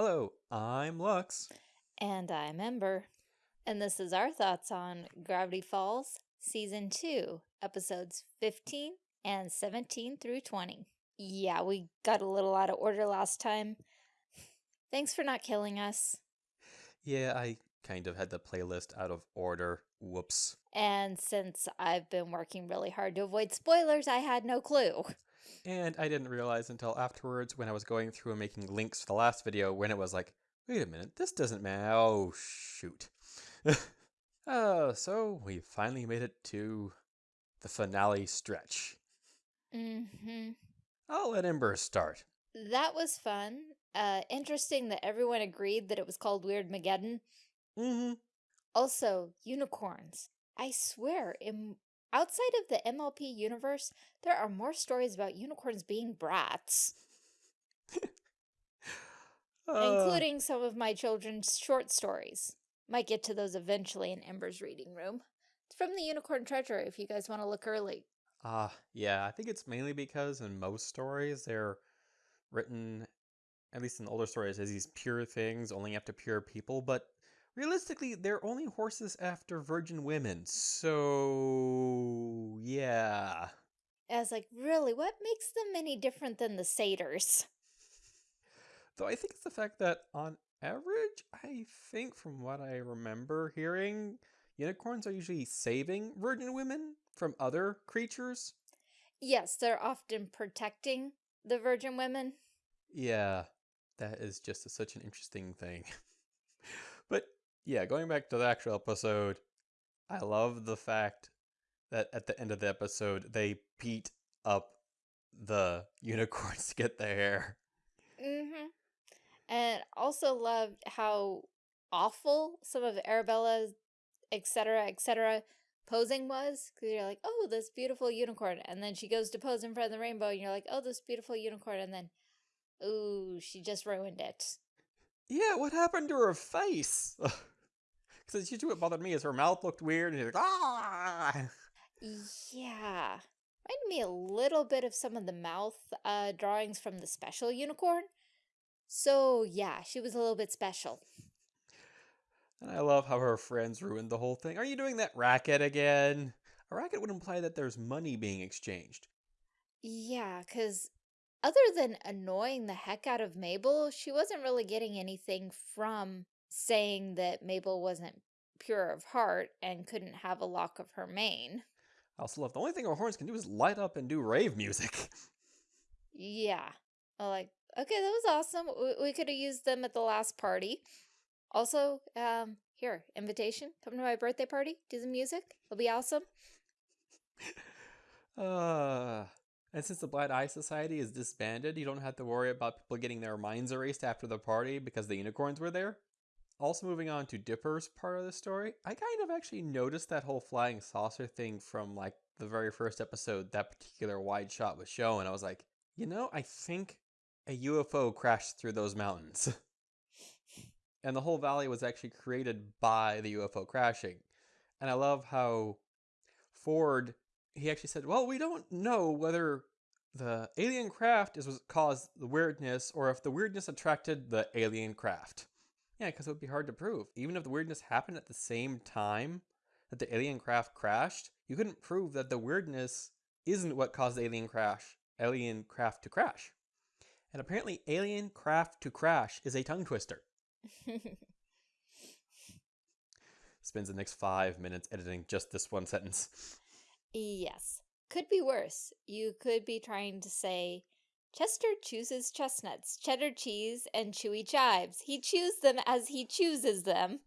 Hello, I'm Lux. And I'm Ember. And this is our thoughts on Gravity Falls Season 2, Episodes 15 and 17 through 20. Yeah, we got a little out of order last time. Thanks for not killing us. Yeah, I kind of had the playlist out of order. Whoops. And since I've been working really hard to avoid spoilers, I had no clue. And I didn't realize until afterwards when I was going through and making links for the last video when it was like, wait a minute, this doesn't matter. Oh, shoot. oh, so we finally made it to the finale stretch. Mm-hmm. I'll let Ember start. That was fun. Uh, interesting that everyone agreed that it was called Weirdmageddon. Mm-hmm. Also, unicorns. I swear, in outside of the MLP universe, there are more stories about unicorns being brats. Uh, including some of my children's short stories. Might get to those eventually in Ember's reading room. It's from the Unicorn Treasure if you guys want to look early. Ah, yeah, I think it's mainly because in most stories they're written, at least in older stories, as these pure things only up to pure people, but realistically, they're only horses after virgin women, so yeah. I was like, really, what makes them any different than the satyrs? Though I think it's the fact that on average, I think from what I remember hearing, unicorns are usually saving virgin women from other creatures. Yes, they're often protecting the virgin women. Yeah, that is just a, such an interesting thing. yeah, going back to the actual episode, I love the fact that at the end of the episode, they beat up the unicorns to get their hair. Mm-hmm. And also loved how awful some of Arabella's etc. etc. posing was. Because you're like, oh, this beautiful unicorn. And then she goes to pose in front of the rainbow and you're like, oh, this beautiful unicorn. And then, ooh, she just ruined it. Yeah, what happened to her face? Because it's usually what bothered me is her mouth looked weird and she's like, ah! Yeah. Reminded me a little bit of some of the mouth uh, drawings from the special unicorn. So yeah, she was a little bit special. And I love how her friends ruined the whole thing. Are you doing that racket again? A racket would imply that there's money being exchanged. Yeah, because other than annoying the heck out of Mabel, she wasn't really getting anything from saying that Mabel wasn't pure of heart and couldn't have a lock of her mane. I also love the only thing our horns can do is light up and do rave music. Yeah. Like, okay, that was awesome. We, we could have used them at the last party. Also, um, here, invitation. Come to my birthday party. Do the music. It'll be awesome. Uh, and since the Blind Eye Society is disbanded, you don't have to worry about people getting their minds erased after the party because the unicorns were there. Also moving on to Dipper's part of the story, I kind of actually noticed that whole flying saucer thing from like the very first episode that particular wide shot was shown. I was like, you know, I think a UFO crashed through those mountains. and the whole valley was actually created by the UFO crashing. And I love how Ford, he actually said, well, we don't know whether the alien craft is what caused the weirdness or if the weirdness attracted the alien craft. Yeah, because it would be hard to prove. Even if the weirdness happened at the same time that the alien craft crashed, you couldn't prove that the weirdness isn't what caused the alien crash, alien craft to crash. And apparently alien craft to crash is a tongue twister. Spends the next five minutes editing just this one sentence. Yes. Could be worse. You could be trying to say, Chester chooses chestnuts, cheddar cheese, and chewy chives. He chews them as he chooses them.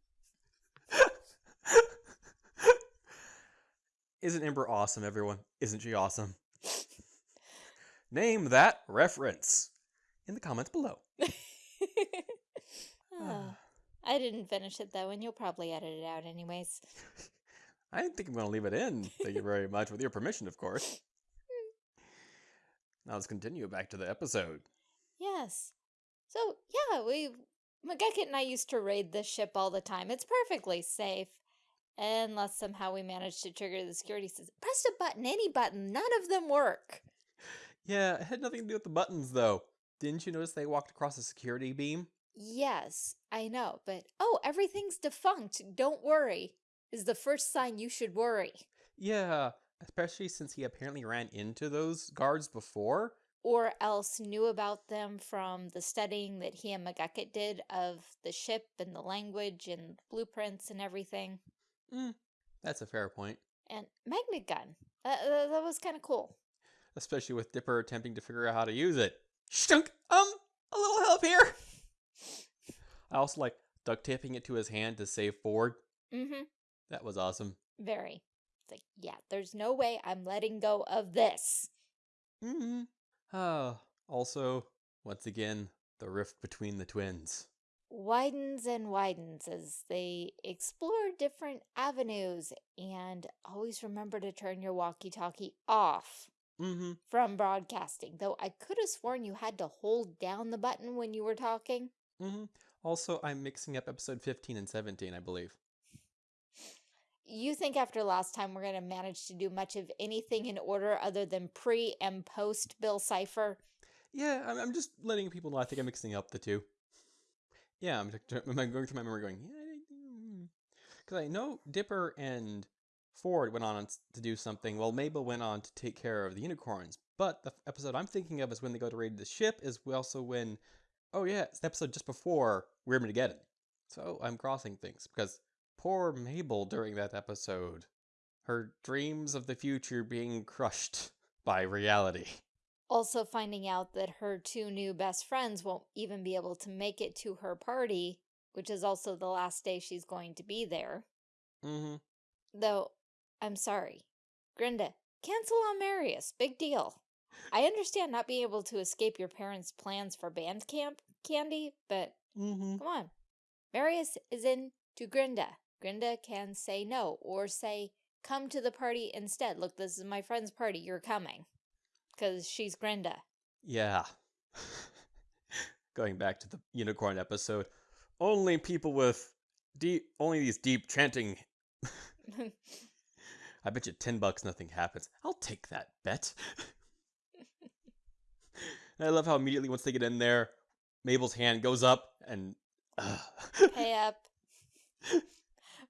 Isn't Ember awesome, everyone? Isn't she awesome? Name that reference in the comments below. oh, I didn't finish it though, and you'll probably edit it out anyways. I think I'm going to leave it in. Thank you very much, with your permission, of course. Now let's continue back to the episode. Yes. So, yeah, we, McGucket and I used to raid this ship all the time. It's perfectly safe. Unless somehow we managed to trigger the security system. Press a button, any button, none of them work. Yeah, it had nothing to do with the buttons, though. Didn't you notice they walked across a security beam? Yes, I know, but oh, everything's defunct. Don't worry, is the first sign you should worry. Yeah, especially since he apparently ran into those guards before. Or else knew about them from the studying that he and McGucket did of the ship and the language and blueprints and everything. Mm, that's a fair point. And magnet gun. Uh, that was kind of cool. Especially with Dipper attempting to figure out how to use it. Shunk! Um, a little help here! I also like duct taping it to his hand to save Ford. Mm-hmm. That was awesome. Very. Like, yeah, there's no way I'm letting go of this. Mm-hmm. Ah, also, once again, the rift between the twins. Widens and widens as they explore different avenues and always remember to turn your walkie-talkie off Mm-hmm. from broadcasting. Though I could have sworn you had to hold down the button when you were talking. Mm-hmm. Also, I'm mixing up episode 15 and 17, I believe. You think after last time we're going to manage to do much of anything in order other than pre and post Bill Cipher? Yeah, I'm, just letting people know I think I'm mixing up the two. Yeah, I'm, I'm going through my memory going, yeah, because I know Dipper and Ford went on to do something, while Mabel went on to take care of the unicorns. But the episode I'm thinking of is when they go to raid the ship, is also when, oh yeah, it's the episode just before Weird Armageddon. So I'm crossing things, because poor Mabel during that episode, her dreams of the future being crushed by reality. Also finding out that her two new best friends won't even be able to make it to her party, which is also the last day she's going to be there. Mm-hmm. Though, I'm sorry. Grenda, cancel on Marius. Big deal. I understand not being able to escape your parents' plans for band camp, Candy, but Mm-hmm. come on. Marius is in to Grenda. Grenda can say no or say, come to the party instead. Look, this is my friend's party. You're coming. Because she's Grenda. Yeah. Going back to the unicorn episode, only people with deep, only these deep chanting. I bet you 10 bucks nothing happens. I'll take that bet. I love how immediately once they get in there, Mabel's hand goes up and. Uh, pay up.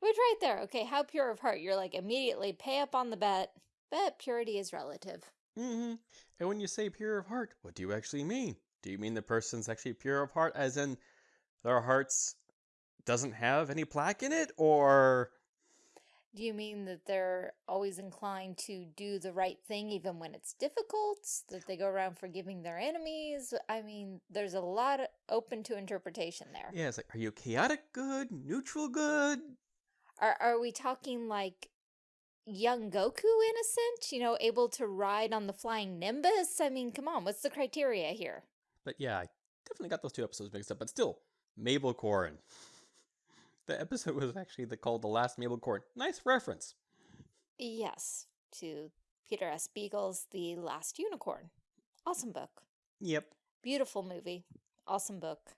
Which right there, okay, how pure of heart. You're like immediately pay up on the bet. but purity is relative. Mm -hmm. And when you say pure of heart, what do you actually mean? Do you mean the person's actually pure of heart, as in their hearts doesn't have any plaque in it, or Do you mean that they're always inclined to do the right thing even when it's difficult? That they go around forgiving their enemies? I mean, there's a lot open to interpretation there. yeah, it's like, are you chaotic good, neutral good? Are, are we talking like young Goku innocent? You know, able to ride on the flying Nimbus? I mean, come on, what's the criteria here? But yeah, I definitely got those two episodes mixed up. But still, Mabelcorn. The episode was actually the, called "The Last Mabelcorn." Nice reference. Yes, to Peter S. Beagle's The Last Unicorn. Awesome book. Yep. Beautiful movie. Awesome book.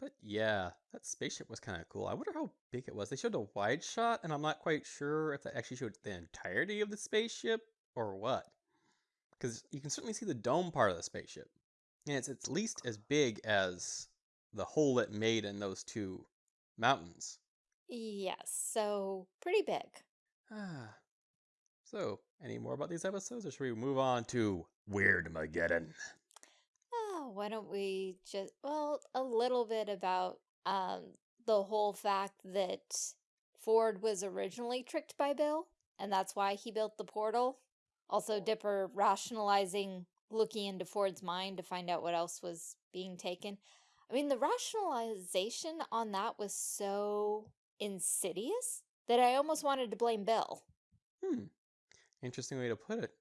But yeah, that spaceship was kind of cool. I wonder how big it was. They showed a wide shot, and I'm not quite sure if that actually showed the entirety of the spaceship or what. Because you can certainly see the dome part of the spaceship, and it's at least as big as the hole it made in those two mountains. Yes, so pretty big. Ah. So, any more about these episodes, or should we move on to Weirdmageddon? Oh, why don't we just, well, a little bit about um, the whole fact that Ford was originally tricked by Bill, and that's why he built the portal. Also, Dipper rationalizing, looking into Ford's mind to find out what else was being taken. I mean, the rationalization on that was so insidious that I almost wanted to blame Bill. Hmm. Interesting way to put it.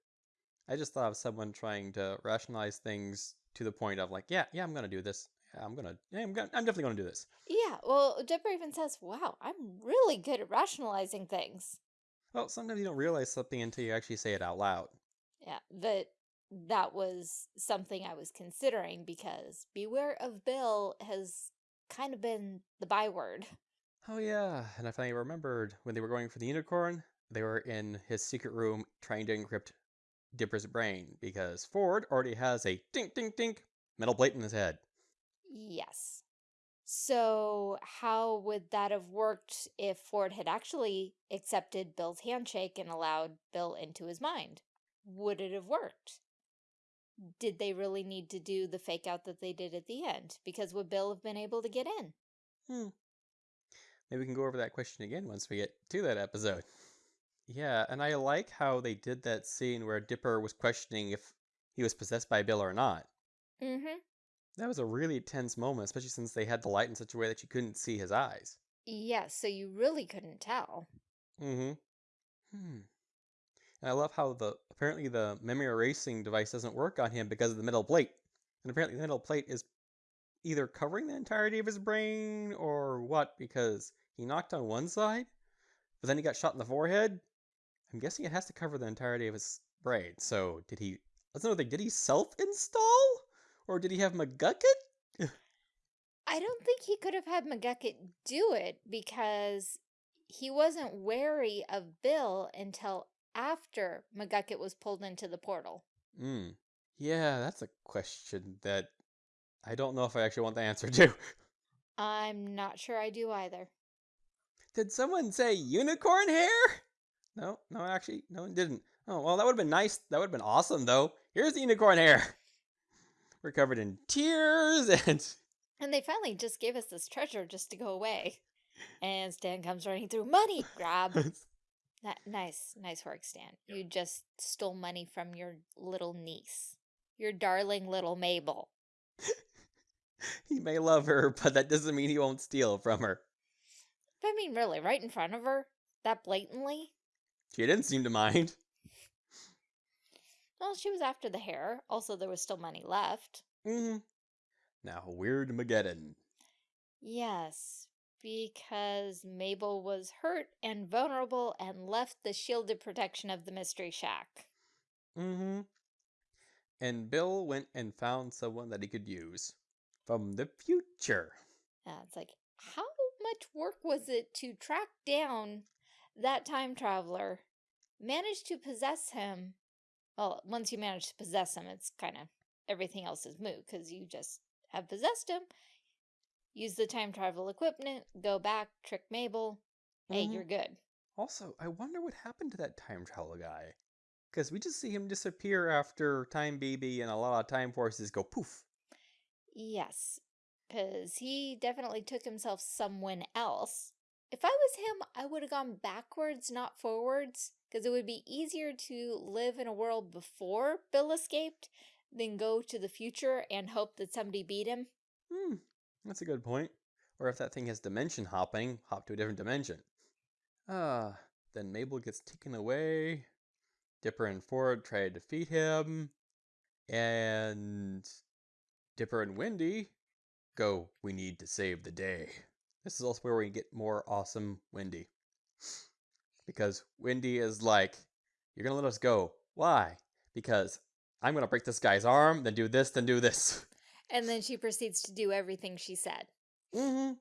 I just thought of someone trying to rationalize things to the point of like, yeah, yeah, I'm gonna do this. Yeah, I'm gonna, yeah, I'm gonna, I'm definitely gonna do this. Yeah, well, Dipper even says, wow, I'm really good at rationalizing things. Well, sometimes you don't realize something until you actually say it out loud. Yeah, that that was something I was considering because beware of Bill has kind of been the byword. Oh yeah, and I finally remembered when they were going for the unicorn, they were in his secret room trying to encrypt Dipper's brain because Ford already has a dink dink dink metal plate in his head. Yes. So, how would that have worked if Ford had actually accepted Bill's handshake and allowed Bill into his mind? Would it have worked? Did they really need to do the fake out that they did at the end? Because would Bill have been able to get in? Hmm. Maybe we can go over that question again once we get to that episode. Yeah, and I like how they did that scene where Dipper was questioning if he was possessed by Bill or not. Mm-hmm. That was a really tense moment, especially since they had the light in such a way that you couldn't see his eyes. Yes, so you really couldn't tell. Mm-hmm. Hmm. And I love how the apparently the memory erasing device doesn't work on him because of the metal plate. And apparently the metal plate is either covering the entirety of his brain or what, because he knocked on one side, but then he got shot in the forehead. I'm guessing it has to cover the entirety of his brain. So did he let's know thing, did he self install? Or did he have McGucket? I don't think he could have had McGucket do it because he wasn't wary of Bill until after McGucket was pulled into the portal. Hmm. Yeah, that's a question that I don't know if I actually want the answer to. I'm not sure I do either. Did someone say unicorn hair? No, no, actually, no one didn't. Oh, well, that would have been nice. That would have been awesome, though. Here's the unicorn hair. We're covered in tears and. And they finally just gave us this treasure just to go away. And Stan comes running through. Money! Grab! That nice, nice work, Stan. You just stole money from your little niece. Your darling little Mabel. he may love her, but that doesn't mean he won't steal from her. I mean, really, right in front of her? That blatantly? She didn't seem to mind. Well, she was after the hair. Also, there was still money left. Mm-hmm. Now, Weirdmageddon. Yes, because Mabel was hurt and vulnerable and left the shielded protection of the Mystery Shack. Mm-hmm. And Bill went and found someone that he could use from the future. Yeah, it's like, how much work was it to track down that time traveler, manage to possess him? Well, once you manage to possess him, it's kind of everything else is moot because you just have possessed him, use the time travel equipment, go back, trick Mabel. Hey, Mhm. you're good. Also, I wonder what happened to that time travel guy. Because we just see him disappear after Time Baby and a lot of Time Forces go poof. Yes, because he definitely took himself someone else. If I was him, I would have gone backwards, not forwards, because it would be easier to live in a world before Bill escaped than go to the future and hope that somebody beat him. Hmm, that's a good point. Or if that thing has dimension hopping, hop to a different dimension. Ah, then Mabel gets taken away. Dipper and Ford try to defeat him. And Dipper and Wendy go, we need to save the day. This is also where we get more awesome Wendy. Because Wendy is like, you're going to let us go. Why? Because I'm going to break this guy's arm, then do this, then do this. And then she proceeds to do everything she said. Mm-hmm.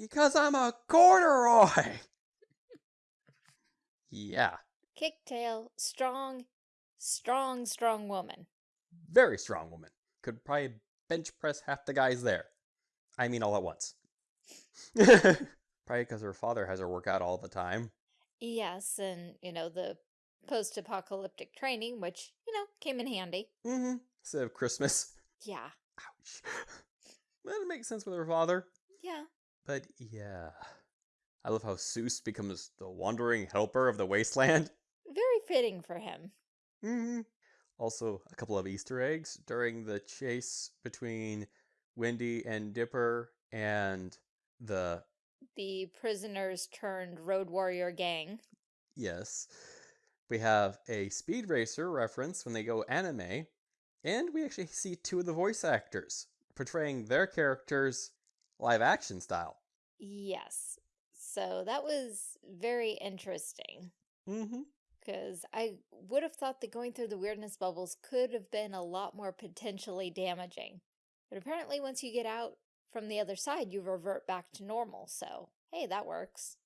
Because I'm a corduroy. yeah, Kick tail, strong, strong, strong woman. very strong woman. Could probably bench press half the guys there. I mean, all at once. probably because her father has her work out all the time. Yes, and, you know, the post-apocalyptic training, which, you know, came in handy. Mm-hmm. Instead of Christmas. Yeah, Ouch. That makes sense with her father. yeah. But yeah. I love how Soos becomes the wandering helper of the wasteland. Very fitting for him. Mm -hmm. Also, a couple of Easter eggs during the chase between Wendy and Dipper and the The prisoners turned road warrior gang. yes, we have a Speed Racer reference when they go anime, and we actually see two of the voice actors portraying their characters live action style. Yes. So that was very interesting Mm-hmm. because I would have thought that going through the weirdness bubbles could have been a lot more potentially damaging. But apparently once you get out from the other side, you revert back to normal. So, hey, that works.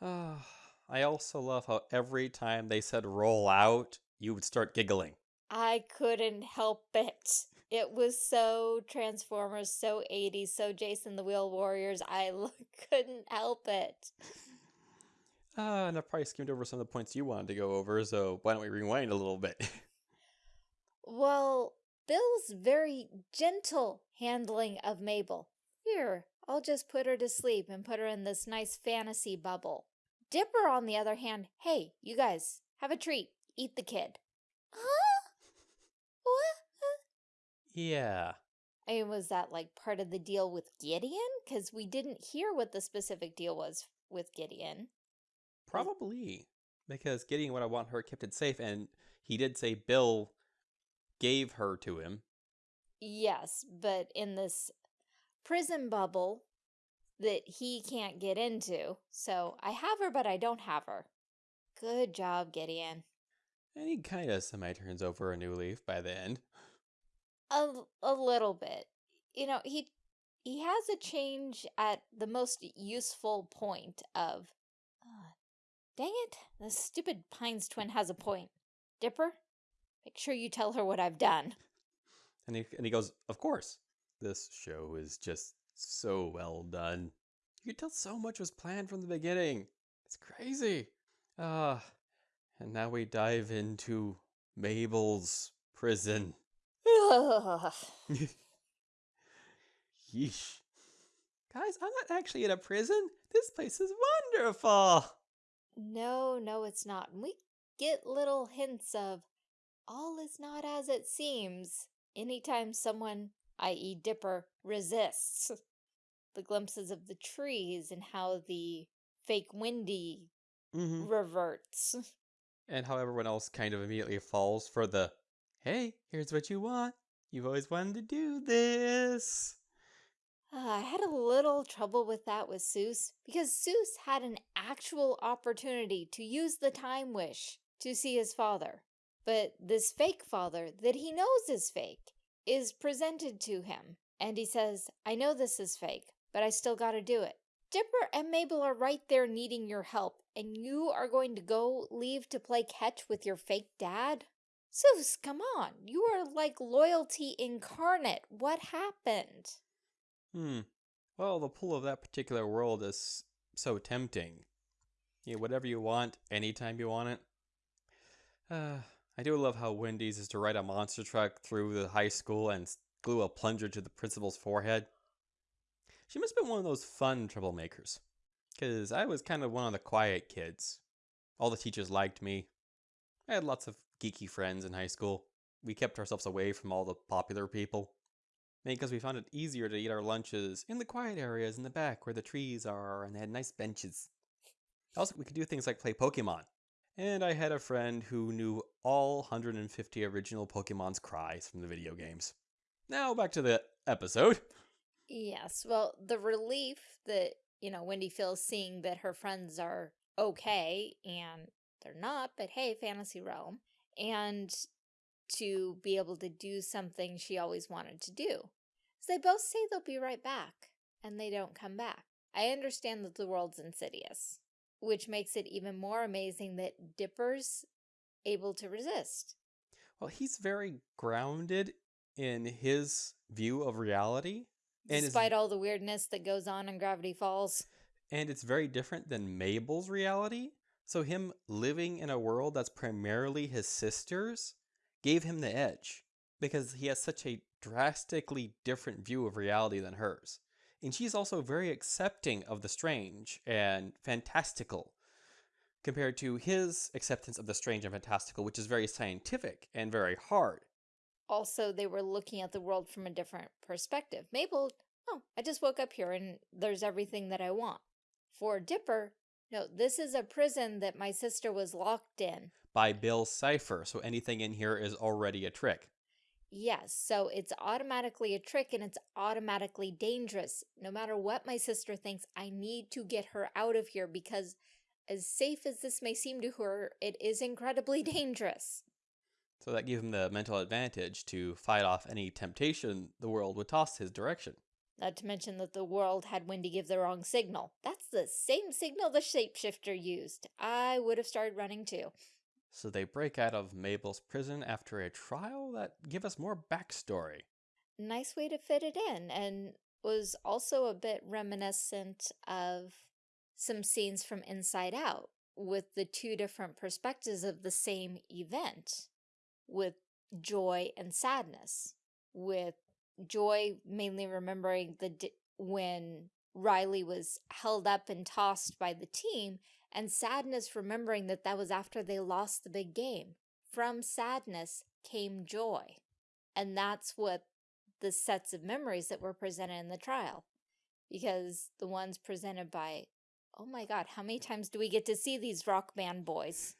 Ah, I also love how every time they said roll out, you would start giggling. I couldn't help it. It was so Transformers, so 80s, so Jayce and the Wheeled Warriors. I l- couldn't help it. Uh, and I probably skimmed over some of the points you wanted to go over, so why don't we rewind a little bit? Well, Bill's very gentle handling of Mabel. Here, I'll just put her to sleep and put her in this nice fantasy bubble. Dipper, on the other hand, hey, you guys, have a treat. Eat the kid. Huh? What? yeah. I mean, was that like part of the deal with Gideon? Because we didn't hear what the specific deal was with Gideon. Probably. Because Gideon what I want her kept it safe, and he did say Bill gave her to him. Yes, but in this prison bubble that he can't get into. So I have her, but I don't have her. Good job, Gideon. And he kind of semi turns over a new leaf by the end. A, a little bit. You know, he he has a change at the most useful point of, uh, dang it, the stupid Pines twin has a point. Dipper, make sure you tell her what I've done. And he, and he goes, Of course. This show is just so well done. You can tell so much was planned from the beginning. It's crazy. Ah, and now we dive into Mabel's prison. Yeesh. Guys, I'm not actually in a prison. This place is wonderful. no, no, it's not. And we get little hints of all is not as it seems anytime someone, i.e., Dipper, resists. The glimpses of the trees and how the fake Wendy Mm-hmm. reverts. And how everyone else kind of immediately falls for the, hey, here's what you want. You've always wanted to do this. Uh, I had a little trouble with that with Soos because Soos had an actual opportunity to use the time wish to see his father. But this fake father that he knows is fake is presented to him. And he says, I know this is fake, but I still gotta do it. Dipper and Mabel are right there needing your help, and you are going to go leave to play catch with your fake dad? Soos, come on. You are like loyalty incarnate. What happened? Hmm. Well, the pull of that particular world is so tempting. Yeah, whatever you want, anytime you want it. Uh, I do love how Wendy's is to ride a monster truck through the high school and glue a plunger to the principal's forehead. She must have been one of those fun troublemakers. Because I was kind of one of the quiet kids. All the teachers liked me. I had lots of geeky friends in high school. We kept ourselves away from all the popular people. Because we found it easier to eat our lunches in the quiet areas in the back where the trees are and they had nice benches. Also, we could do things like play Pokemon. And I had a friend who knew all 150 original Pokemon's cries from the video games. Now back to the episode. Yes, well, the relief that, you know, Wendy feels seeing that her friends are okay and they're not, but hey, fantasy realm, and to be able to do something she always wanted to do. So they both say they'll be right back, and they don't come back. I understand that the world's insidious, which makes it even more amazing that Dipper's able to resist. Well, he's very grounded in his view of reality. And Despite all the weirdness that goes on in Gravity Falls. and it's very different than Mabel's reality. So him living in a world that's primarily his sister's gave him the edge because he has such a drastically different view of reality than hers. And she's also very accepting of the strange and fantastical compared to his acceptance of the strange and fantastical, which is very scientific and very hard. also they were looking at the world from a different perspective. Mabel, oh, I just woke up here and there's everything that I want. For Dipper, no, this is a prison that my sister was locked in. By Bill Cipher, so anything in here is already a trick. Yes, so it's automatically a trick and it's automatically dangerous. No matter what my sister thinks, I need to get her out of here because as safe as this may seem to her, it is incredibly dangerous. So that gave him the mental advantage to fight off any temptation the world would toss his direction. Not to mention that the world had Wendy give the wrong signal. That's the same signal the shapeshifter used. I would have started running too. So they break out of Mabel's prison after a trial that give us more backstory. nice way to fit it in and was also a bit reminiscent of some scenes from Inside Out with the two different perspectives of the same event with joy and sadness with joy mainly remembering the when Riley was held up and tossed by the team and sadness remembering that that was after they lost the big game. From sadness came joy and that's what the sets of memories that were presented in the trial because the ones presented by oh my god how many times do we get to see these rock band boys?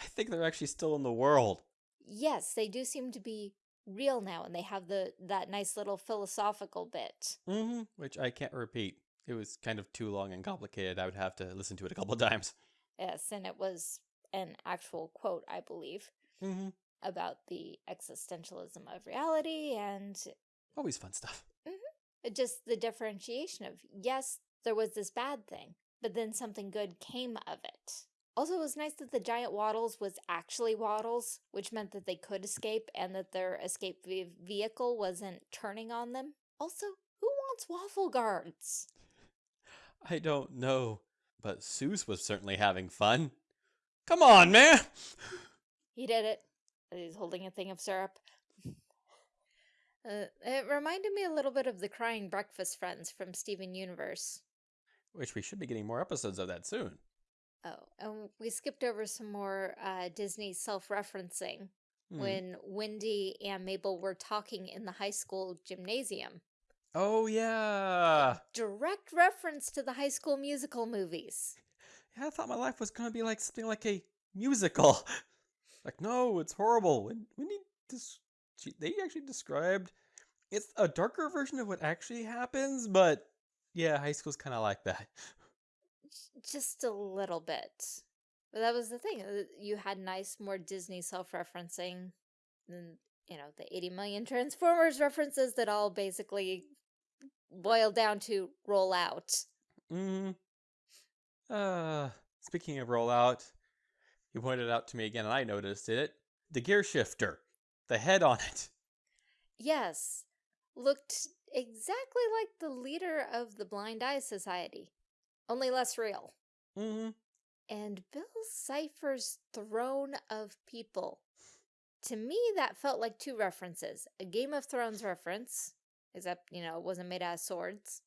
I think they're actually still in the world. Yes they do seem to be real now and they have the that nice little philosophical bit. Mm -hmm, which i can't repeat it was kind of too long and complicated i would have to listen to it a couple of times yes and it was an actual quote i believe mm -hmm. about the existentialism of reality and always fun stuff mm -hmm. just the differentiation of yes there was this bad thing but then something good came of it also, it was nice that the giant wattles was actually wattles, which meant that they could escape and that their escape vehicle wasn't turning on them. Also, who wants waffle guards? I don't know, but Soos was certainly having fun. Come on, man! He did it. He's holding a thing of syrup. Uh, it reminded me a little bit of the Crying Breakfast Friends from Steven Universe. Which we should be getting more episodes of that soon. Oh, and we skipped over some more uh, Disney self-referencing mm. when Wendy and Mabel were talking in the high school gymnasium. Oh, yeah. Direct reference to the high school musical movies. Yeah, I thought my life was going to be like something like a musical. like, no, it's horrible. When, when he they actually described it's a darker version of what actually happens, but yeah, high school's kind of like that just a little bit. But that was the thing. Uh, you had nice, more Disney self-referencing than, you know, the 80 million Transformers references that all basically boil down to roll out. Mm. Uh, speaking of rollout, you pointed out to me again, and I noticed it. The gear shifter, the head on it. Yes, looked exactly like the leader of the Blind Eye Society only less real. Mm-hmm. And Bill Cipher's Throne of People. To me, that felt like two references. A Game of Thrones reference, except, you know, it wasn't made out of swords,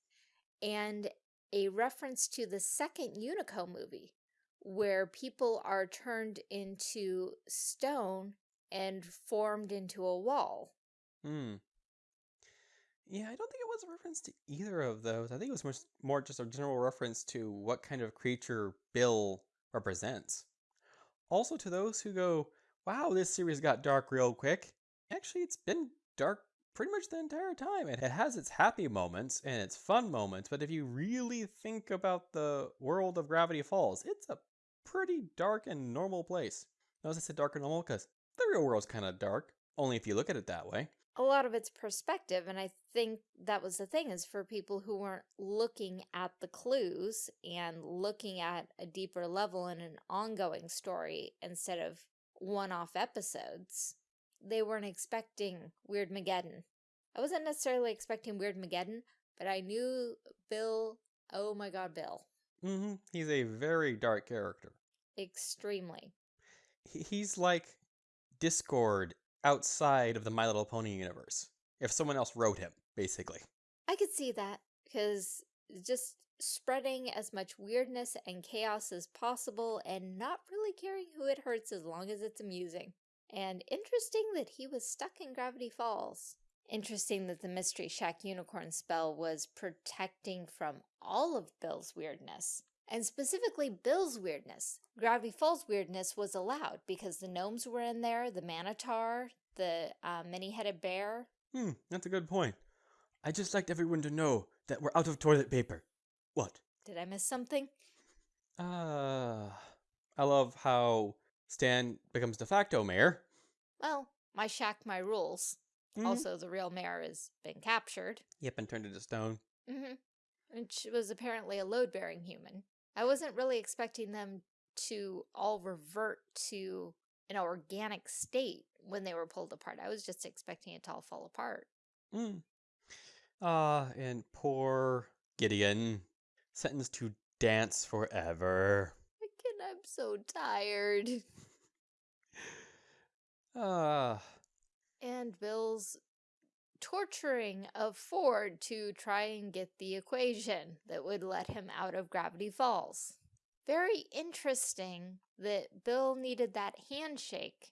and a reference to the second Unico movie, where people are turned into stone and formed into a wall. Hmm. Yeah, I don't think it was a reference to either of those. I think it was more, more just a general reference to what kind of creature Bill represents. Also to those who go, wow, this series got dark real quick. Actually, it's been dark pretty much the entire time. It has its happy moments and its fun moments, but if you really think about the world of Gravity Falls, it's a pretty dark and normal place. Notice I said dark and normal because the real world's kind of dark, only if you look at it that way a lot of it's perspective and i think that was the thing is for people who weren't looking at the clues and looking at a deeper level in an ongoing story instead of one-off episodes they weren't expecting weirdmageddon i wasn't necessarily expecting weirdmageddon but i knew bill oh my god bill mm -hmm. he's a very dark character extremely he's like discord outside of the My Little Pony universe. If someone else wrote him, basically. I could see that, because just spreading as much weirdness and chaos as possible and not really caring who it hurts as long as it's amusing. And interesting that he was stuck in Gravity Falls. Interesting that the Mystery Shack unicorn spell was protecting from all of Bill's weirdness. And specifically Bill's weirdness. Gravity Falls weirdness was allowed because the gnomes were in there, the Manotaur, the uh, many-headed bear. Hmm, that's a good point. I just liked everyone to know that we're out of toilet paper. What? Did I miss something? Uh, I love how Stan becomes de facto mayor. Well, my shack, my rules. Mm -hmm. Also, the real mayor has been captured. Yep, and turned into stone. Mm-hmm. Which was apparently a load-bearing human. I wasn't really expecting them to all revert to an organic state when they were pulled apart. I was just expecting it to all fall apart. Mm. Ah, and poor Gideon, sentenced to dance forever. Again, I'm so tired. Ah, And Bill's torturing of Ford to try and get the equation that would let him out of Gravity Falls. Very interesting that Bill needed that handshake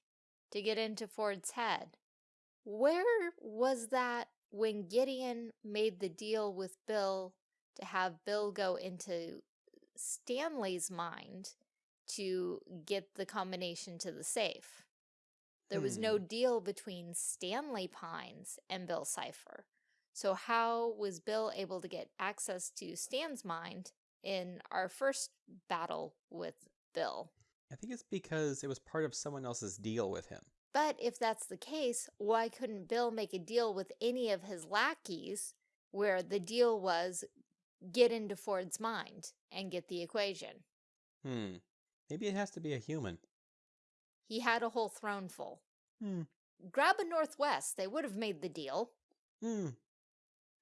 to get into Ford's head. Where was that when Gideon made the deal with Bill to have Bill go into Stanley's mind to get the combination to the safe? There was no deal between Stanley Pines and Bill Cipher. So how was Bill able to get access to Stan's mind in our first battle with Bill? I think it's because it was part of someone else's deal with him. But if that's the case, why couldn't Bill make a deal with any of his lackeys where the deal was get into Ford's mind and get the equation? Hmm. Maybe it has to be a human. He had a whole throne full. Hmm. Grab a Northwest, they would have made the deal. Hmm.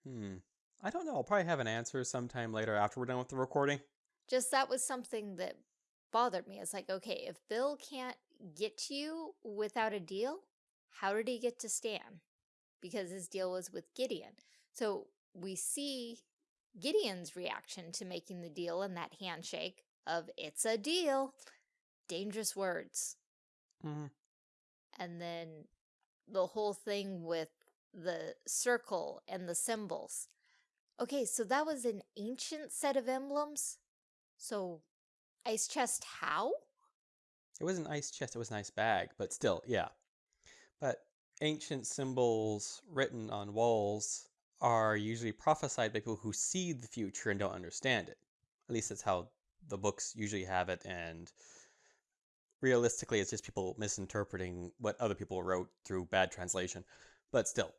Hmm. I don't know. I'll probably have an answer sometime later after we're done with the recording. Just that was something that bothered me. It's like, okay, if Bill can't get to you without a deal, how did he get to Stan? Because his deal was with Gideon. So we see Gideon's reaction to making the deal and that handshake of it's a deal. Dangerous words. Hmm. And then the whole thing with the circle and the symbols. Okay, so that was an ancient set of emblems. So, ice chest how? It was an ice chest, it was an ice bag, but still, yeah. But ancient symbols written on walls are usually prophesied by people who see the future and don't understand it. At least that's how the books usually have it, and realistically, it's just people misinterpreting what other people wrote through bad translation. But still,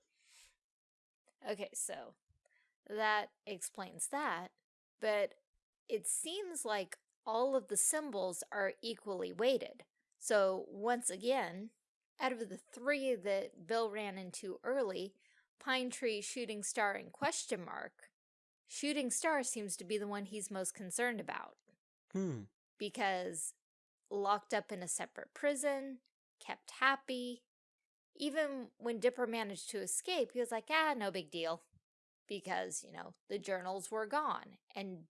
Okay, so that explains that. But it seems like all of the symbols are equally weighted. So, once again, out of the three that Bill ran into early, Pine Tree, Shooting Star, and Question Mark, Shooting Star seems to be the one he's most concerned about hmm. because locked up in a separate prison, kept happy. Even when Dipper managed to escape, he was like, ah, no big deal. Because, you know, the journals were gone. And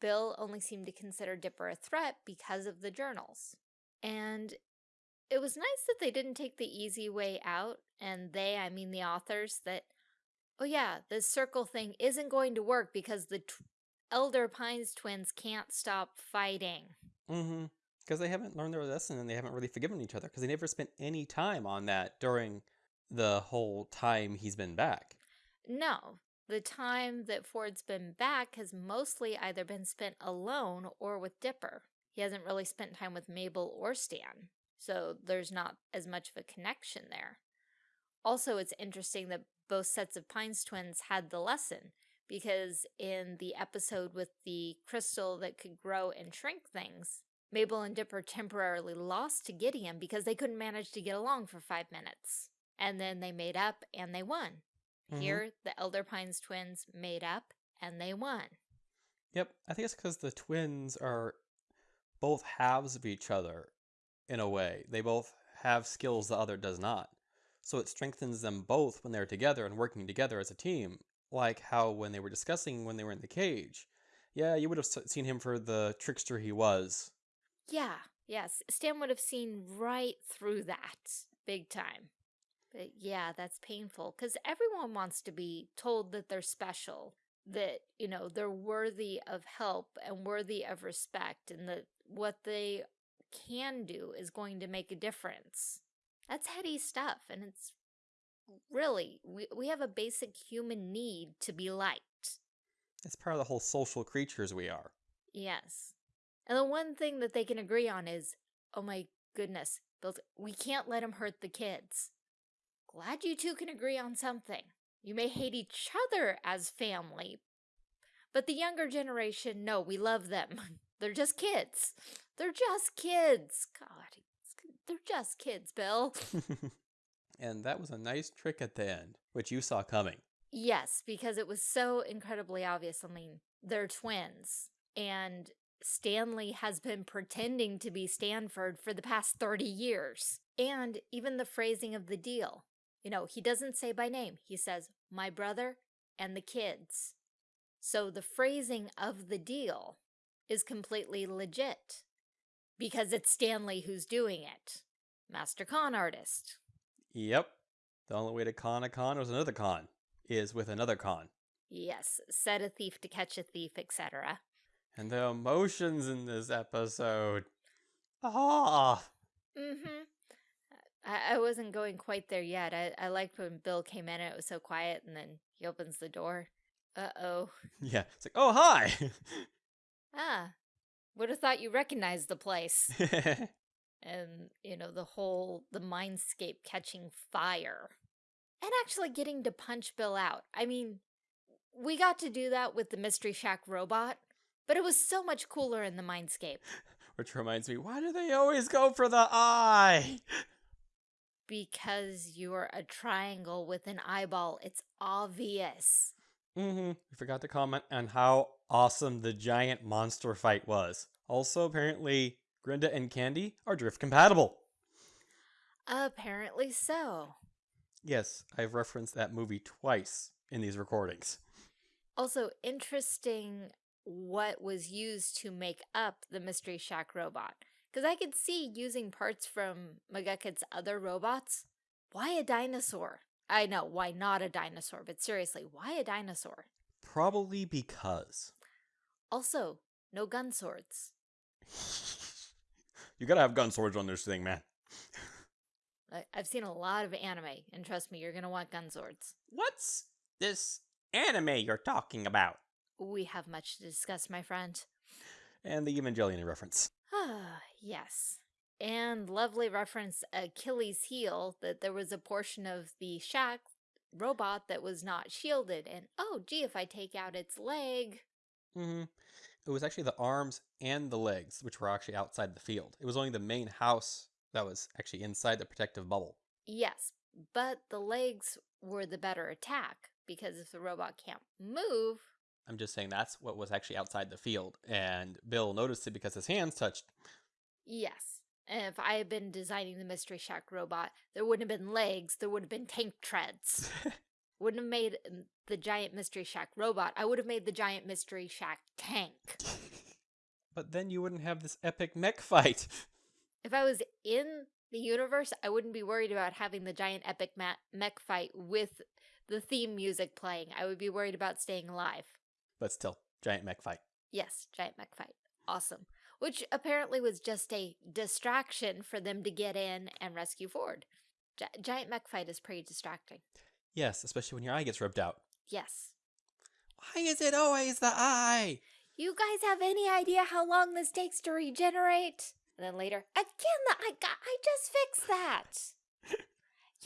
Bill only seemed to consider Dipper a threat because of the journals. And it was nice that they didn't take the easy way out. And they, I mean the authors, that, oh yeah, this circle thing isn't going to work because the Elder Pines twins can't stop fighting. Mm-hmm. Because they haven't learned their lesson and they haven't really forgiven each other because they never spent any time on that during the whole time he's been back. No, the time that Ford's been back has mostly either been spent alone or with Dipper. He hasn't really spent time with Mabel or Stan, so there's not as much of a connection there. Also, it's interesting that both sets of Pines twins had the lesson, because in the episode with the crystal that could grow and shrink things, Mabel and Dipper temporarily lost to Gideon because they couldn't manage to get along for five minutes. And then they made up and they won. Mhm. Here, the Elder Pines twins made up and they won. Yep, I think it's because the twins are both halves of each other in a way. They both have skills the other does not. So it strengthens them both when they're together and working together as a team. Like how when they were discussing when they were in the cage. Yeah, you would have seen him for the trickster he was. Yeah, yes, Stan would have seen right through that big time. But yeah, that's painful because everyone wants to be told that they're special, that, you know, they're worthy of help and worthy of respect, and that what they can do is going to make a difference. That's heady stuff, and it's really, we, we have a basic human need to be liked. It's part of the whole social creatures we are. Yes. And the one thing that they can agree on is, oh my goodness, Bill, we can't let him hurt the kids. Glad you two can agree on something. You may hate each other as family, but the younger generation, no, we love them. They're just kids. They're just kids. God, they're just kids, Bill. and that was a nice trick at the end. which you saw coming. Yes, because it was so incredibly obvious. I mean, they're twins, and Stanley has been pretending to be Stanford for the past 30 years. And even the phrasing of the deal. You know, he doesn't say by name. He says, my brother and the kids. So the phrasing of the deal is completely legit because it's Stanley who's doing it. Master con artist. Yep. The only way to con a con was another con, is with another con. Yes, set a thief to catch a thief, etc. And the emotions in this episode. Ah. Mm-hmm. I, I wasn't going quite there yet. I, I liked when Bill came in and it was so quiet and then he opens the door. Uh-oh. Yeah. It's like, oh, hi. Ah, would have thought you recognized the place. and, you know, the whole, the mindscape catching fire. And actually getting to punch Bill out. I mean, we got to do that with the Mystery Shack robot, but it was so much cooler in the mindscape. Which reminds me, why do they always go for the eye? Because you're a triangle with an eyeball. It's obvious. Mm-hmm. We forgot to comment on how awesome the giant monster fight was. Also, apparently, Grenda and Candy are drift compatible. Apparently so. Yes, I've referenced that movie twice in these recordings. Also, interesting what was used to make up the Mystery Shack robot. Because I could see using parts from McGucket's other robots. Why a dinosaur? I know, why not a dinosaur? But seriously, why a dinosaur? Probably because. Also, no gun swords. you gotta have gun swords on this thing, man. I've seen a lot of anime, and trust me, you're gonna want gun swords. What's this anime you're talking about? We have much to discuss, my friend. And the Evangelion reference. Ah, yes. And lovely reference Achilles' heel that there was a portion of the shack robot that was not shielded. And oh, gee, if I take out its leg. Mm-hmm. It was actually the arms and the legs, which were actually outside the field. It was only the main house that was actually inside the protective bubble. Yes, but the legs were the better attack because if the robot can't move. I'm just saying that's what was actually outside the field, and Bill noticed it because his hands touched. Yes. And if I had been designing the Mystery Shack robot, there wouldn't have been legs, there would have been tank treads. wouldn't have made mm, the giant Mystery Shack robot, I would have made the giant Mystery Shack tank. but then you wouldn't have this epic mech fight. If I was in the universe, I wouldn't be worried about having the giant epic mech fight with the theme music playing. I would be worried about staying alive. But still, giant mech fight. Yes, giant mech fight. Awesome which apparently was just a distraction for them to get in and rescue Ford. Gi giant mech fight is pretty distracting. Yes, especially when your eye gets ripped out. Yes. Why is it always the eye? You guys have any idea how long this takes to regenerate? And then later, again, the eye got, I just fixed that.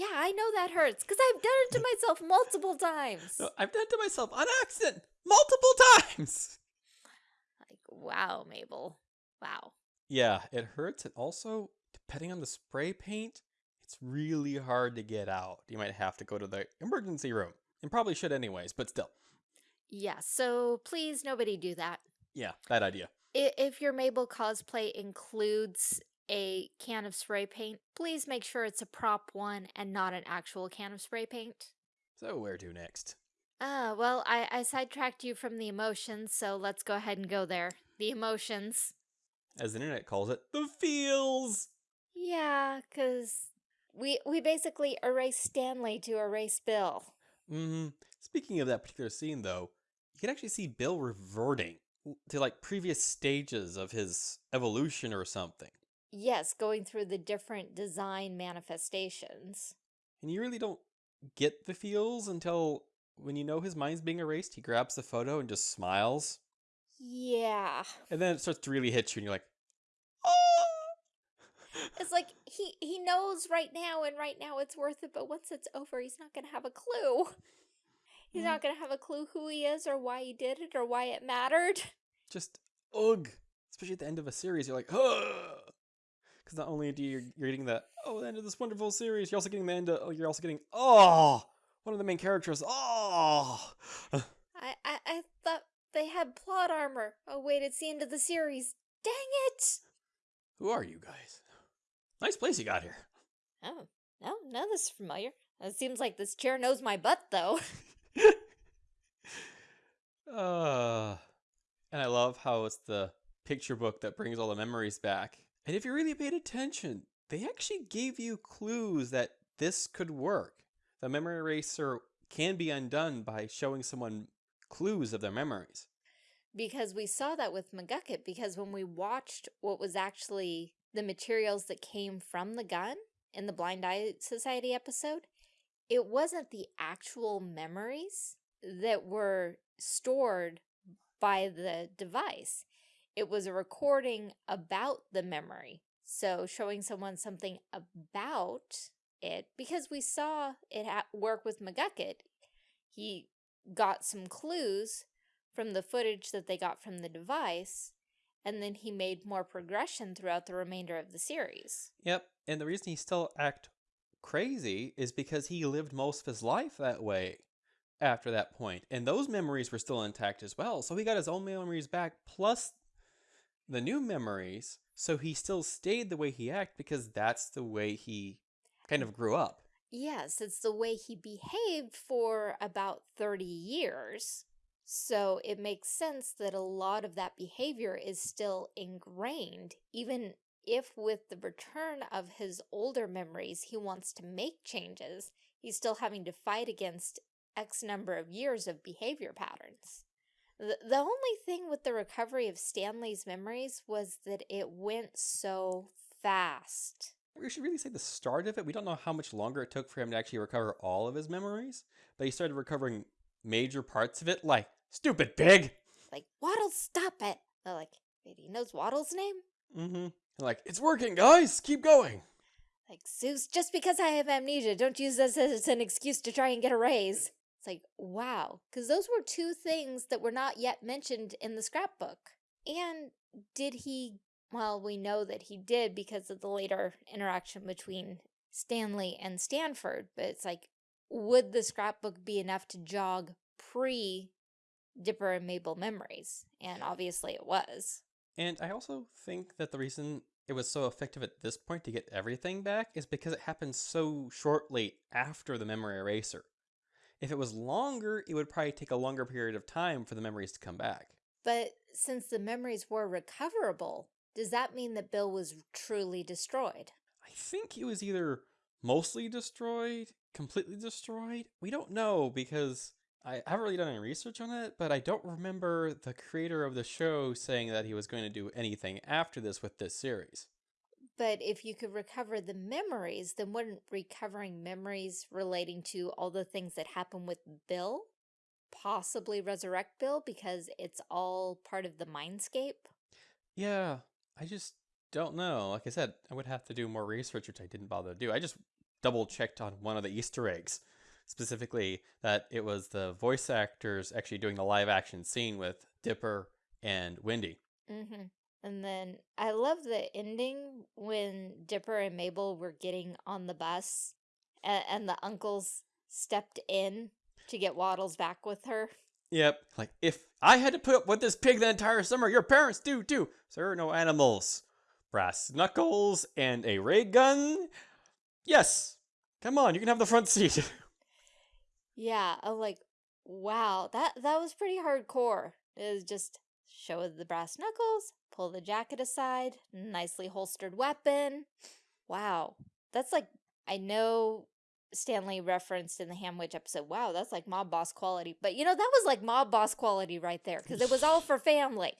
yeah, I know that hurts because I've done it to myself multiple times. No, I've done it to myself on accident multiple times. Like, wow, Mabel. Wow. Yeah, it hurts. And also, depending on the spray paint, it's really hard to get out. You might have to go to the emergency room. And probably should anyways, but still. Yeah, so please nobody do that. Yeah, bad idea. If your Mabel cosplay includes a can of spray paint, please make sure it's a prop one and not an actual can of spray paint. So where to next? Ah, uh, well, I, I sidetracked you from the emotions, so let's go ahead and go there. The emotions as the internet calls it, the feels. Yeah, because we we basically erase Stanley to erase Bill. Mm-hmm. Speaking of that particular scene, though, you can actually see Bill reverting to like previous stages of his evolution or something. Yes, going through the different design manifestations. And you really don't get the feels until when you know his mind's being erased, he grabs the photo and just smiles. Yeah. And then it starts to really hit you and you're like, oh! it's like he he knows right now and right now it's worth it, but once it's over, he's not going to have a clue. He's mm. not going to have a clue who he is or why he did it or why it mattered. Just ugh. Especially at the end of a series, you're like, ugh. Because not only do you you're getting the oh the end of this wonderful series, you're also getting the end of you're also getting oh one of the main characters. Oh, I, I, I thought they had plot armor. Oh, wait, it's the end of the series. Dang it! who are you guys? Nice place you got here. Oh, no, none of this is familiar. It seems like this chair knows my butt, though. Uh, and I love how it's the picture book that brings all the memories back. And if you really paid attention, they actually gave you clues that this could work. The memory eraser can be undone by showing someone clues of their memories. because we saw that with McGucket, because when we watched what was actually the materials that came from the gun in the Blind Eye Society episode, it wasn't the actual memories that were stored by the device. It was a recording about the memory. So showing someone something about it, because we saw it work with McGucket, he got some clues from the footage that they got from the device, and then he made more progression throughout the remainder of the series. Yep, and the reason he still act crazy is because he lived most of his life that way after that point, and those memories were still intact as well. So he got his own memories back plus the new memories, so he still stayed the way he acted because that's the way he kind of grew up. Yes, it's the way he behaved for about 30 years. So it makes sense that a lot of that behavior is still ingrained, even if with the return of his older memories, he wants to make changes, he's still having to fight against X number of years of behavior patterns. The, the only thing with the recovery of Stanley's memories was that it went so fast. We should really say the start of it. We don't know how much longer it took for him to actually recover all of his memories, but he started recovering major parts of it, like, stupid pig! Like, Waddles, stop it! They're like, wait, he knows Waddles' name? Mm-hmm. Like, it's working, guys! Keep going! Like, Soos, just because I have amnesia, don't use this as an excuse to try and get a raise. It's like, wow. Because those were two things that were not yet mentioned in the scrapbook. And did he, well, we know that he did because of the later interaction between Stanley and Stanford, but it's like, would the scrapbook be enough to jog pre Dipper and Mabel memories? And obviously it was. And I also think that the reason it was so effective at this point to get everything back is because it happened so shortly after the memory eraser. If it was longer, it would probably take a longer period of time for the memories to come back. But since the memories were recoverable, does that mean that Bill was truly destroyed? I think he was either mostly destroyed, completely destroyed. We don't know because I haven't really done any research on it, but I don't remember the creator of the show saying that he was going to do anything after this with this series. But if you could recover the memories, then wouldn't recovering memories relating to all the things that happened with Bill possibly resurrect Bill because it's all part of the mindscape? Yeah, I just don't know. Like I said, I would have to do more research, which I didn't bother to do. I just double checked on one of the Easter eggs, specifically that it was the voice actors actually doing the live action scene with Dipper and Wendy. Mm-hmm. And then I love the ending when Dipper and Mabel were getting on the bus and, and the uncles stepped in to get Waddles back with her. Yep. Like, if I had to put up with this pig the entire summer, your parents do too. Sir, no animals. Brass knuckles and a ray gun? Yes. Come on, you can have the front seat. Yeah, I'm like, wow, that that was pretty hardcore. It was just show the brass knuckles, pull the jacket aside, nicely holstered weapon. Wow. That's like I know Stanley referenced in the Hamwich episode, wow, that's like mob boss quality. But you know, that was like mob boss quality right there, because it was all for family.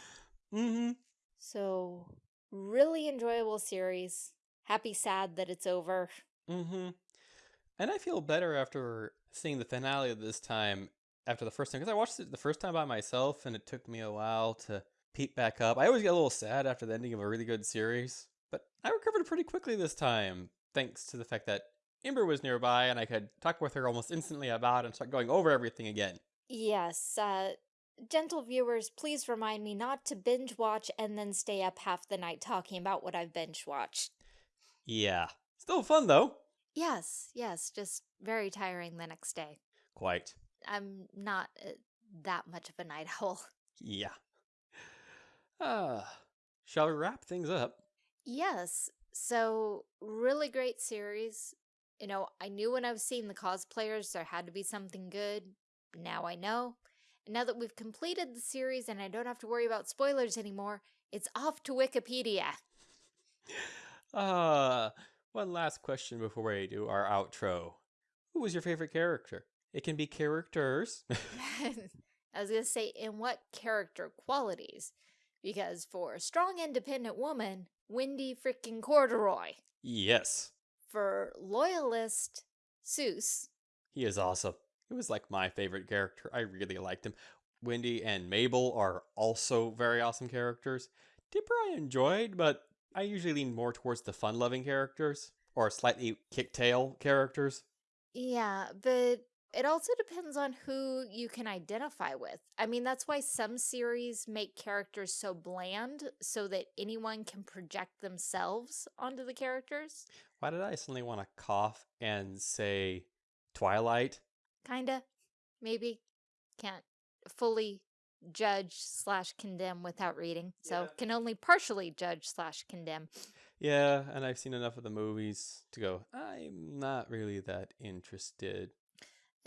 mm-hmm. So really enjoyable series. Happy sad that it's over. Mm-hmm. And I feel better after seeing the finale of this time after the first time because I watched it the first time by myself and it took me a while to peep back up. I always get a little sad after the ending of a really good series, but I recovered pretty quickly this time thanks to the fact that Ember was nearby and I could talk with her almost instantly about and start going over everything again. Yes, uh, gentle viewers, please remind me not to binge watch and then stay up half the night talking about what I've binge watched. Yeah. Still fun though. Yes, yes, just very tiring the next day. Quite. I'm not uh, that much of a night owl. Yeah. Ah, shall we wrap things up? Yes. So, really great series. You know, I knew when I was seeing the cosplayers there had to be something good. Now I know. And now that we've completed the series and I don't have to worry about spoilers anymore, it's off to Wikipedia. Uh, one last question before we do our outro. Who was your favorite character? It can be characters. I was going to say, in what character qualities? Because for a strong, independent woman, Wendy freaking Corduroy. yes, For loyalist, Soos. he is awesome. He was like my favorite character. I really liked him. Wendy and Mabel are also very awesome characters. Dipper I enjoyed, but I usually lean more towards the fun-loving characters or slightly kick-tail characters. Yeah, but it also depends on who you can identify with. I mean, that's why some series make characters so bland so that anyone can project themselves onto the characters. Why did I suddenly want to cough and say Twilight? Kinda. Maybe. Can't fully judge slash condemn without reading. So Yeah. can only partially judge slash condemn. Yeah, and I've seen enough of the movies to go, I'm not really that interested.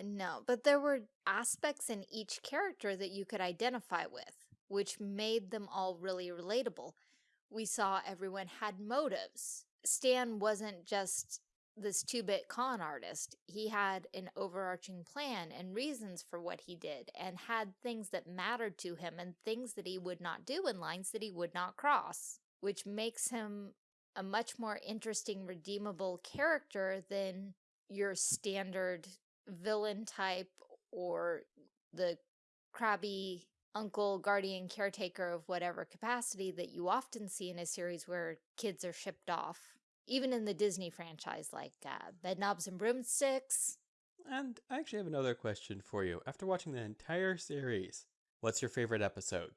No, but there were aspects in each character that you could identify with, which made them all really relatable. We saw everyone had motives. Stan wasn't just this two-bit con artist. He had an overarching plan and reasons for what he did and had things that mattered to him and things that he would not do and lines that he would not cross, which makes him a much more interesting, redeemable character than your standard villain type or the crabby uncle, guardian, caretaker of whatever capacity that you often see in a series where kids are shipped off. Even in the Disney franchise, like uh, Bedknobs and Broomsticks. And I actually have another question for you. After watching the entire series, what's your favorite episode?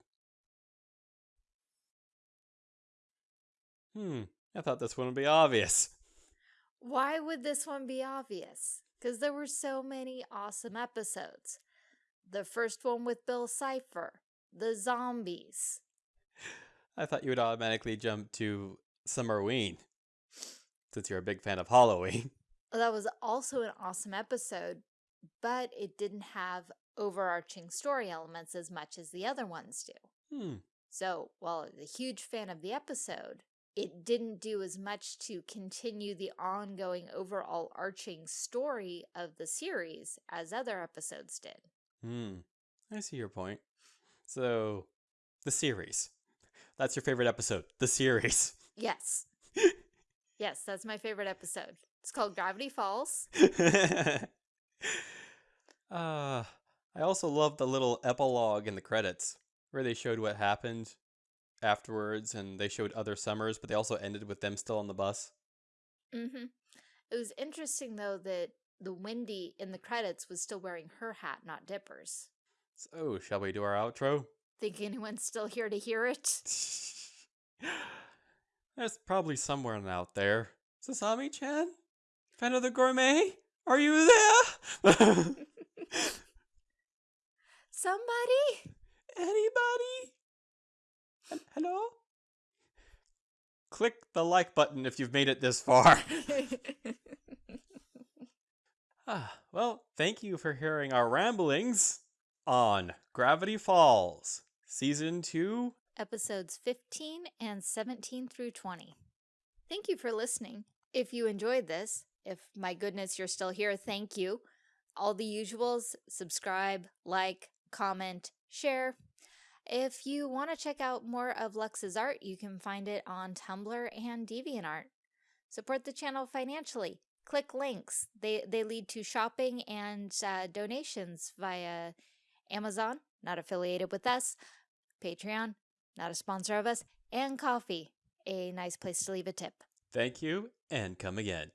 Hmm, I thought this one would be obvious. Why would this one be obvious? Because there were so many awesome episodes. The first one with Bill Cipher, the zombies. I thought you would automatically jump to Summerween, since you're a big fan of Halloween. That was also an awesome episode, but it didn't have overarching story elements as much as the other ones do. Hmm, So, while I was a huge fan of the episode, it didn't do as much to continue the ongoing overall arching story of the series as other episodes did. hmm, I see your point. So, the series. That's your favorite episode, the series. Yes. yes, that's my favorite episode. It's called Gravity Falls. uh, I also love the little epilogue in the credits where they showed what happened afterwards and they showed other summers, but they also ended with them still on the bus. Mm-hmm. It was interesting, though, that the Wendy in the credits was still wearing her hat, not Dipper's. So, shall we do our outro? Think anyone's still here to hear it? There's probably someone out there. Sasami chan? Fan of the gourmet? Are you there? Somebody? Anybody? Hel- Hello? Click the like button if you've made it this far. ah, well, thank you for hearing our ramblings on Gravity Falls, Season 2. Episodes 15 and 17 through 20. Thank you for listening. If you enjoyed this, if my goodness you're still here, thank you. All the usuals subscribe, like, comment, share. If you want to check out more of Lux's art, you can find it on Tumblr and DeviantArt. Support the channel financially. Click links. They, they lead to shopping and uh, donations via Amazon, not affiliated with us, Patreon, not a sponsor of us, and Ko-fi, a nice place to leave a tip. Thank you, and come again.